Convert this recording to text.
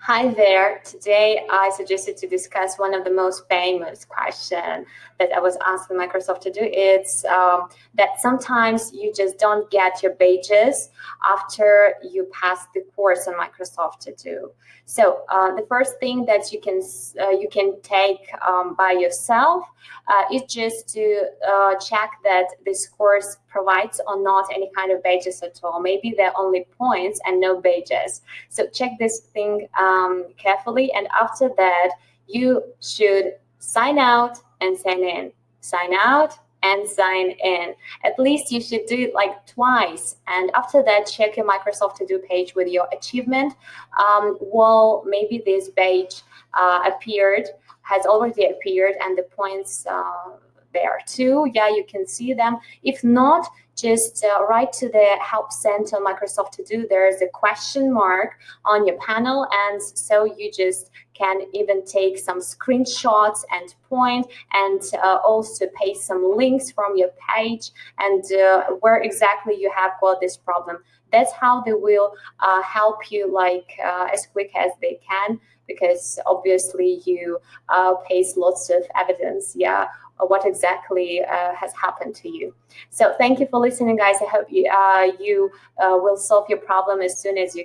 Hi there. Today I suggested to discuss one of the most famous questions that I was asking Microsoft to do. It's um, that sometimes you just don't get your badges after you pass the course on Microsoft to do. So uh, the first thing that you can uh, you can take um, by yourself uh, is just to uh, check that this course provides or not any kind of badges at all. Maybe they're only points and no badges. So check this thing um, carefully. And after that, you should sign out and sign in. Sign out and sign in. At least you should do it like twice. And after that, check your Microsoft To Do page with your achievement. Um, well, maybe this page uh, appeared, has already appeared, and the points uh, there too. Yeah, you can see them. If not, just uh, write to the Help Center Microsoft To Do. There is a question mark on your panel, and so you just can even take some screenshots and point, and uh, also paste some links from your page and uh, where exactly you have got this problem. That's how they will uh, help you like uh, as quick as they can because obviously you uh, paste lots of evidence, yeah, what exactly uh, has happened to you. So thank you for listening, guys. I hope you, uh, you uh, will solve your problem as soon as you